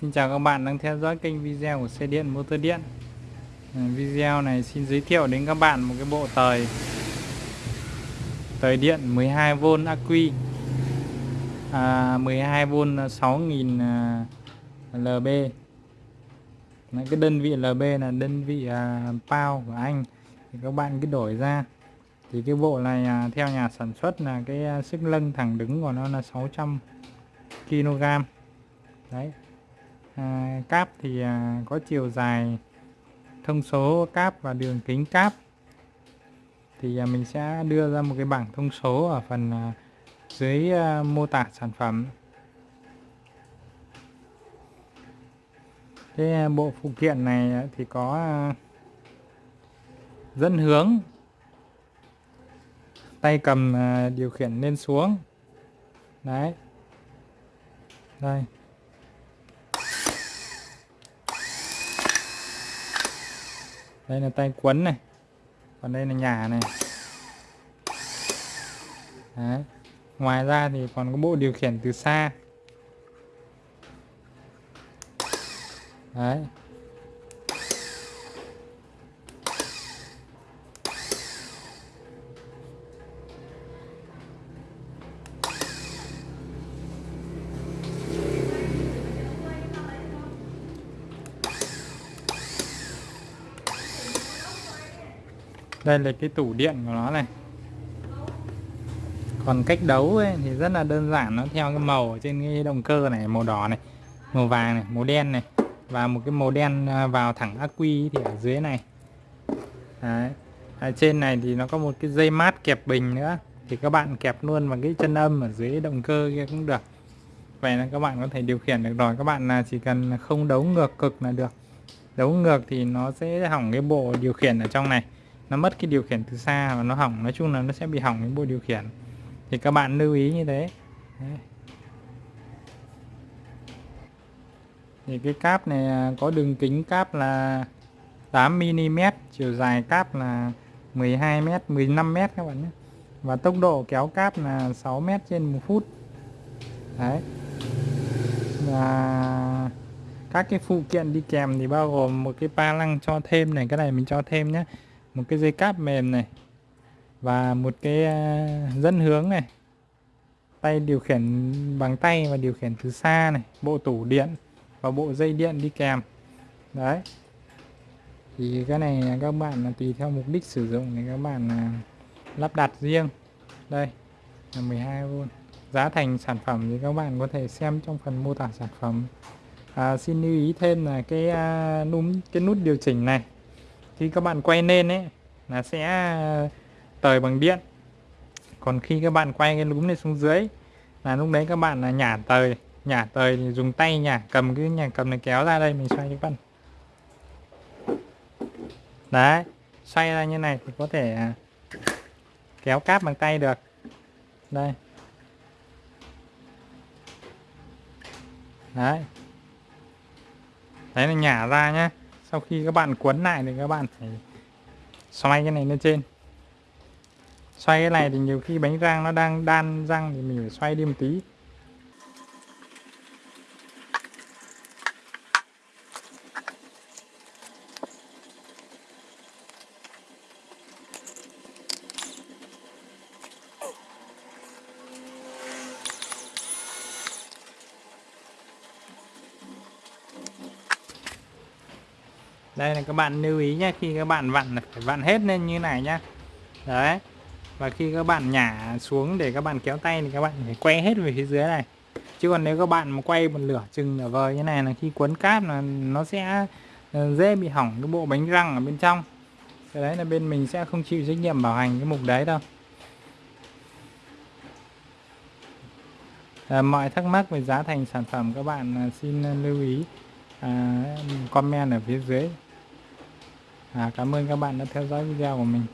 Xin chào các bạn đang theo dõi kênh video của xe điện motor điện. À, video này xin giới thiệu đến các bạn một cái bộ tời. Tời điện 12V acqui à, 12V 6000lb à, Đấy, Cái đơn vị lb là đơn vị à, pound của anh. Thì Các bạn cứ đổi ra. Thì cái bộ này à, theo nhà sản xuất là cái à, sức lưng thẳng đứng của nó là 600 kg Đấy à, cáp thì à, có chiều dài thông số cáp và đường kính cáp. Thì à, mình sẽ đưa ra một cái bảng thông số ở phần à, dưới à, mô tả sản phẩm. Cái à, bộ phụ kiện này à, thì có à, dẫn hướng tay cầm điều khiển lên xuống. Đấy. Đây. Đây là tay quấn này còn đây là nhà này Đấy. ngoài ra thì còn có bộ điều khiển từ xa Đấy. Đây là cái tủ điện của nó này. Còn cách đấu ấy, thì rất là đơn giản nó theo cái màu ở trên cái động cơ này màu đỏ này màu vàng này màu đen này. Và một cái màu đen à, vào thẳng ắc quy thì ở dưới này. Đấy. ở trên này thì nó có một cái dây mát kẹp bình nữa. Thì các bạn kẹp luôn vào cái chân âm ở dưới động cơ kia cũng được. Vậy là các bạn có thể điều khiển được rồi. Các bạn là chỉ cần không đấu ngược cực là được. Đấu ngược thì nó sẽ hỏng cái bộ điều khiển ở trong này nó mất cái điều khiển từ xa và nó hỏng. Nói chung là nó sẽ bị hỏng cái bộ điều khiển. Thì các bạn lưu ý như thế. Đấy. thì cái cáp này à, có đường kính cáp là 8mm chiều dài cáp là 12m 15m các bạn nhé. Và tốc độ kéo cáp là 6m trên một phút. Đấy. Và các cái phụ kiện đi kèm thì bao gồm một cái pa lăng cho thêm này, cái này mình cho thêm nhé một cái dây cáp mềm này và một cái à, dẫn hướng này. Tay điều khiển bằng tay và điều khiển từ xa này bộ tủ điện và bộ dây điện đi kèm. Đấy. Thì cái này các bạn là tùy theo mục đích sử dụng thì các bạn là lắp đặt riêng. Đây là 12V giá thành sản phẩm thì các bạn có thể xem trong phần mô tả sản phẩm. À, xin lưu ý thêm là cái à, núm cái nút điều chỉnh này khi các bạn quay lên ấy, là sẽ ờ, tời bằng điện. Còn khi các bạn quay cái lúm này xuống dưới, là lúc đấy các bạn là nhả tời nhả tời thì dùng tay nhả, cầm cái nhà cầm này kéo ra đây, mình xoay các bạn. Đấy, xoay ra như này thì có thể à, kéo cáp bằng tay được. Đây. Đấy. Đấy là nhả ra nhé sau khi các bạn cuốn lại thì các bạn phải xoay cái này lên trên. Xoay cái này thì nhiều khi bánh rang nó đang đan răng thì mình phải xoay đi một tí. Đây là các bạn lưu ý nhé khi các bạn vặn phải vặn hết lên như này nhá. Đấy. Và khi các bạn nhả xuống để các bạn kéo tay thì các bạn phải quay hết về phía dưới này. Chứ còn nếu các bạn mà quay một lửa chừng nửa vời như này là khi quấn cáp là nó sẽ ờ, dễ bị hỏng cái bộ bánh răng ở bên trong. Cái đấy là bên mình sẽ không chịu trách nhiệm bảo hành cái mục đấy đâu. À, mọi thắc mắc về giá thành sản phẩm các bạn ờ, xin lưu ý à, comment ở phía dưới à, cảm ơn các bạn đã theo dõi video của mình.